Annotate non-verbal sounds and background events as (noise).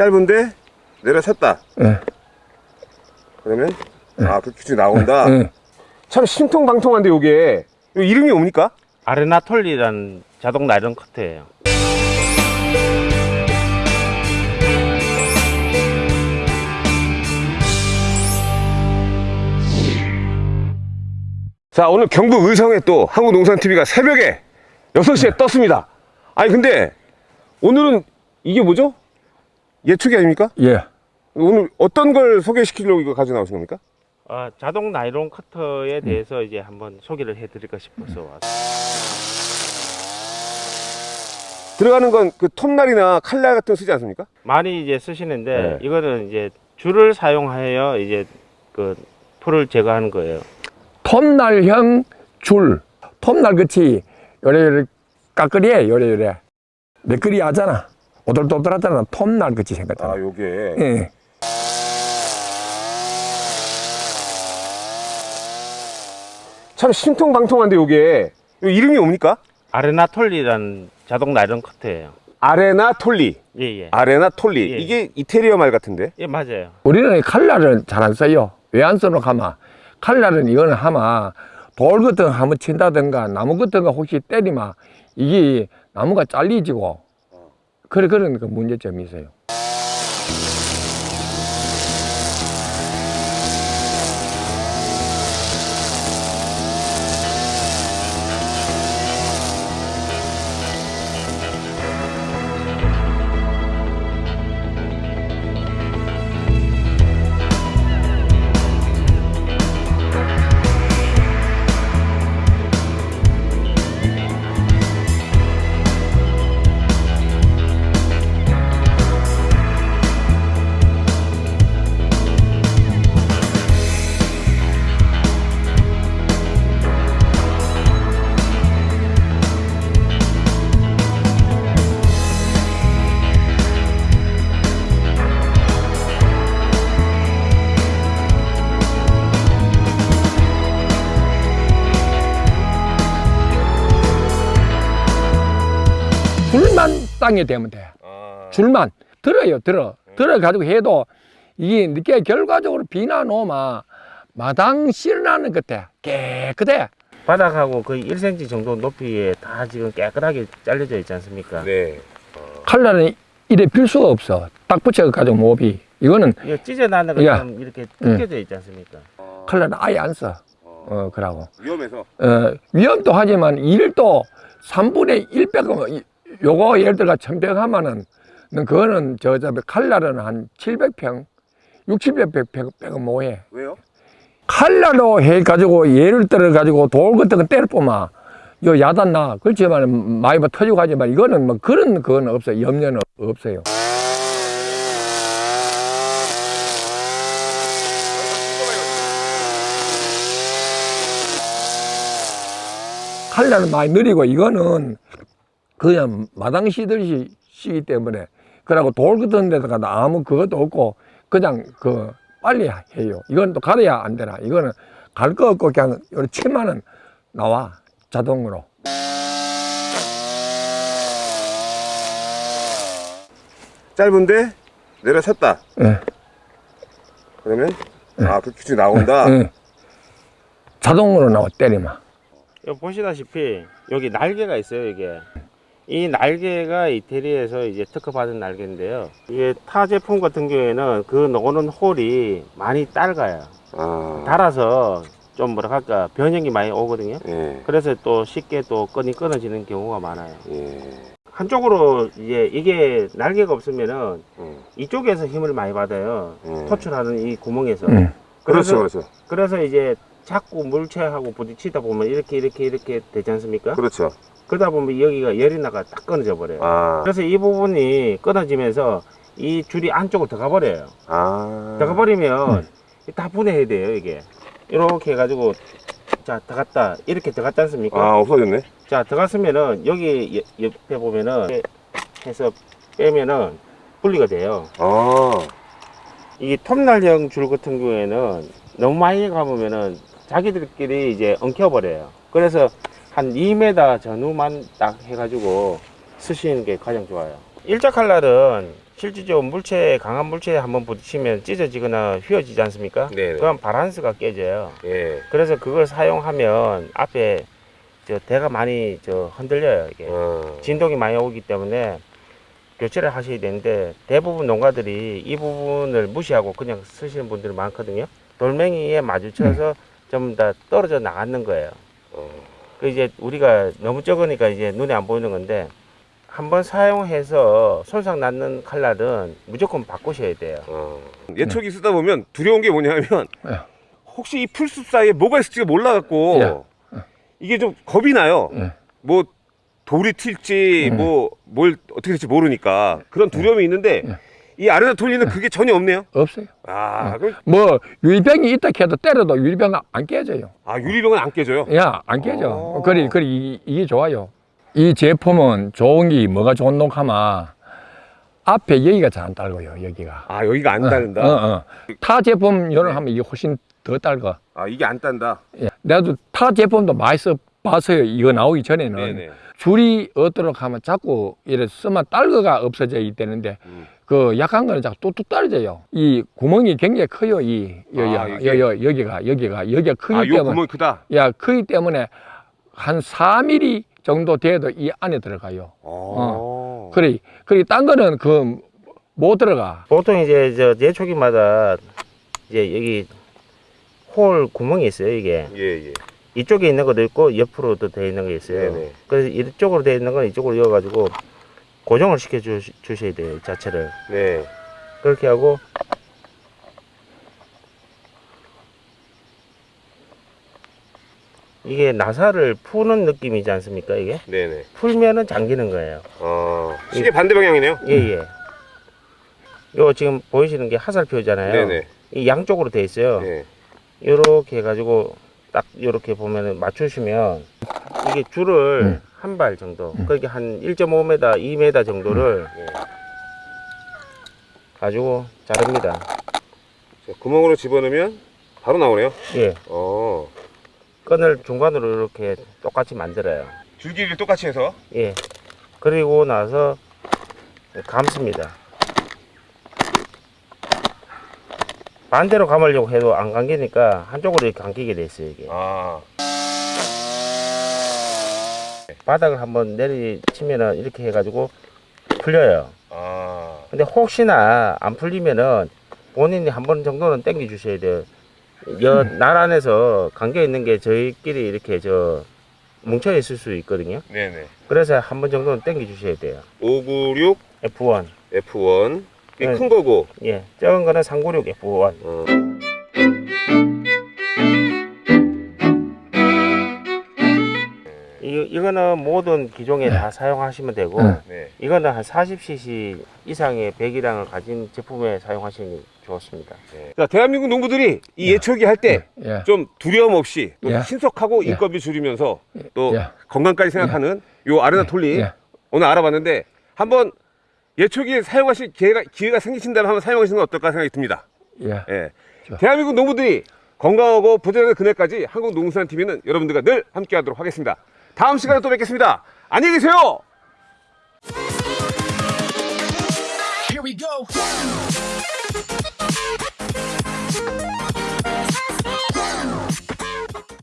짧은데 내려쳤다. 예. 그러면 아, 그 규칙이 나온다. 예. 참 신통방통한데 요게 요 이름이 뭡니까? 아레나톨리라는 자동 나이론 커트예요. 자 오늘 경북 의성에 또 한국농산TV가 새벽에 6시에 떴습니다 아니 근데 오늘은 이게 뭐죠? 예초기 아닙니까? 예. 오늘 어떤 걸 소개시키려고 이거 가져 나오신 겁니까? 어, 자동 나이론 커터에 대해서 이제 한번 소개를 해드릴까 싶어서 왔어요. 들어가는 건 그 톱날이나 칼날 같은 거 쓰지 않습니까? 많이 이제 쓰시는데 네. 이거는 이제 줄을 사용하여 이제 그 풀을 제거하는 거예요. 톱날형 줄. 톱날 끝이 요래요래 까끌이에 요래요래. 매끌이 하잖아. 오돌도돌하잖아. 톱날 끝이 생겼잖아. 아 요게 예. 참 신통방통한데 요게 요 이름이 뭡니까? 아레나톨리라는 자동 나이론 커트예요. 아레나 톨리 예 예. 아레나 톨리 예. 이게 이태리어 말 같은데 예 맞아요. 우리는 칼날은 잘 안 써요. 왜 안 써놓고 하마? 칼날은 이거는 하마 돌 같은 거 한번 친다든가 나무 같은 거 혹시 때리면 이게 나무가 잘리지고 그래 그런 그 문제점이 있어요. 줄만 땅에 대면 돼. 아, 줄만. 들어요 들어. 들어가지고 해도 이게 늦게 결과적으로 비나 놓으면 마당 실나는 끝에 깨끗해. 바닥하고 거의 1cm 정도 높이에 다 지금 깨끗하게 잘려져 있지 않습니까? 네. 칼날은 이래 필 수가 없어. 딱 붙여가지고 몹이 이거는 이거 찢어나는 야. 것처럼 이렇게 뜯겨져 있지 않습니까? 칼날은 아예 안 써. 어 그러고. 위험해서. 어, 위험도 하지만 일도 3분의 1 빼고 요거 예를 들어 1000평 하면은 그거는 저, 저 칼날은 한 700평 6, 700평 빼고 뭐해 왜요? 칼날로 해 가지고 예를 들어 가지고 돌 같은 거 때려보면 요 야단 나 그렇지만 많이 뭐 터지고 하지만 이거는 뭐 그런 그건 없어요. 염려는 없어요. 칼날은 많이 느리고 이거는 그냥 마당 시듯이 시기 때문에 그러고 돌 같은 데다가 아무 그것도 없고 그냥 그 빨리 해요. 이건 또 가려야 안 되나. 이거는 갈 거 없고 그냥 요리 치면은 나와 자동으로. 짧은데 내려쳤다 예. 그러면 아, 그 규칙이 나온다. 예. 자동으로 나와 때리면. 여기 보시다시피 여기 날개가 있어요 이게 이 날개가 이태리에서 이제 특허받은 날개인데요. 이게 타 제품 같은 경우에는 그 노는 홀이 많이 짧아요. 아, 달아서 좀 뭐라 할까 변형이 많이 오거든요. 예, 그래서 또 쉽게 또 끈이 끊어지는 경우가 많아요. 예, 한쪽으로 이제 이게 날개가 없으면은 음, 이쪽에서 힘을 많이 받아요. 음. 토출하는 이 구멍에서. 음. 그렇죠, 그래서, 그렇죠, 그래서 이제 자꾸 물체하고 부딪히다 보면 이렇게 이렇게 이렇게 되지 않습니까? 그렇죠. 그러다 보면 여기가 열이 나가 딱 끊어져 버려요. 아, 그래서 이 부분이 끊어지면서 이 줄이 안쪽으로 들어가 버려요. 아, 들어가 버리면 다 분해해야 돼요, 이게. 이렇게 해가지고 자 들어갔다 이렇게 들어갔지 않습니까? 아, 없어졌네. 자 들어갔으면은 여기 여- 옆에 보면은 해서 빼면은 분리가 돼요. 아, 이 톱날형 줄 같은 경우에는 너무 많이 감으면은 자기들끼리 이제 엉켜버려요. 그래서 한 2m 전후만 딱 해가지고 쓰시는 게 가장 좋아요. 일자 칼날은 실질적으로 물체 강한 물체에 한번 부딪히면 찢어지거나 휘어지지 않습니까? 네네. 그럼 바란스가 깨져요. 예. 그래서 그걸 사용하면 앞에 저 대가 많이 저 흔들려요 이게 어. 진동이 많이 오기 때문에 교체를 하셔야 되는데 대부분 농가들이 이 부분을 무시하고 그냥 쓰시는 분들이 많거든요. 돌멩이에 마주쳐서 (clears throat) 좀다 떨어져 나가는 거예요. 어. 그 이제 우리가 너무 적으니까 이제 눈에 안 보이는 건데 한번 사용해서 손상 났는 칼날은 무조건 바꾸셔야 돼요. 어. 예초기 쓰다 보면 두려운 게 뭐냐면 예. 혹시 이 풀숲 사이에 뭐가 있을지가 몰라갖고 예. 이게 좀 겁이 나요. 예. 뭐 돌이 튈지 음. 뭐뭘 어떻게 될지 모르니까 그런 두려움이 있는데 예. 이 아르나톨리는 그게 전혀 없네요. 없어요. 아, 그럼 뭐 유리병이 있다 해도 때려도 유리병은 안 깨져요. 아 유리병은 안 깨져요. 야, 안 깨져. 어. 그리, 그리, 이- 이게 좋아요. 이 제품은 좋은 게 뭐가 좋은 녹하면 앞에 여기가 잘안 딸고요, 여기가. 아 여기가 안 닿는다. 어, 어. 타 제품 요런 하면 이게 훨씬 더 딸거. 아 이게 안 딴다. 예. 내가 타 제품도 많이 써 봤어요. 이거 나오기 전에는. 네네. 줄이 얻도록 하면 자꾸 이래 쓰면 딸거가 없어져 있다는데 음. 그 약한 거는 자꾸 뚝뚝 떨어져요. 이 구멍이 굉장히 커요. 이 여기 아, 아, 이게? 여, 여, 여기가 여기가 여기가 크기 아요 때문에 구멍이 크다. 야 크기 때문에 한 4mm 정도 돼도 이 안에 들어가요. 어. 그래 그래 딴 거는 그 못 들어가. 보통 이제 저 예초기마다 이제 여기 홀 구멍이 있어요 이게 예 예. 이쪽에 있는 것도 있고 옆으로도 되어 있는 게 있어요. 네네. 그래서 이쪽으로 되어 있는 건 이쪽으로 이어 가지고 고정을 시켜 주, 주셔야 돼요 이 자체를 네. 그렇게 하고 이게 나사를 푸는 느낌이지 않습니까 이게 네네. 풀면은 잠기는 거예요 어. 시계 반대 방향이네요. 예예 요 지금 보이시는 게 하살표잖아요 네네. 이 양쪽으로 돼 있어요 네. 요렇게 해가지고 딱 요렇게 보면은 맞추시면 이게 줄을 음. 한발 정도 그렇게 한 1.5m, 2m 정도를 네. 가지고 자릅니다 자, 구멍으로 집어넣으면 바로 나오네요. 예 어. 끈을 중간으로 이렇게 똑같이 만들어요 줄기를 똑같이 해서. 예 그리고 나서 감습니다 반대로 감으려고 해도 안 감기니까 한쪽으로 이렇게 감기게 돼 있어요 이게 아. 바닥을 한번 내리치면은 이렇게 해가지고 풀려요 아. 근데 혹시나 안 풀리면은 본인이 한 번 정도는 당겨 주셔야 돼요. 여, 날 안에서 감겨 있는 게 저희끼리 이렇게 저 뭉쳐 있을 수 있거든요. 네네. 그래서 한 번 정도는 당겨 주셔야 돼요. 596 F1. F1. 네. 큰 거고. 예. 작은 거는 396 F1. 어. 이, 이거는 모든 기종에 다 사용하시면 되고, 네. 네. 이거는 한 40cc 이상의 배기량을 가진 제품에 사용하시는 게 좋습니다. 자, 대한민국 농부들이 이 예초기 할 때좀 예. 두려움 없이 또 예. 신속하고 예. 인건비 줄이면서 또 예. 건강까지 생각하는 요 아르나톨리 예. 오늘 알아봤는데 한번 예 초기에 사용하실 기회가, 기회가 생기신다면 한번 사용하시는 건 어떨까 생각이 듭니다. 예. 예. 대한민국 농부들이 건강하고 부자되는 그날까지 한국 농수산TV는 여러분들과 늘 함께 하도록 하겠습니다. 다음 시간에 또 뵙겠습니다. 안녕히 계세요! Here we go.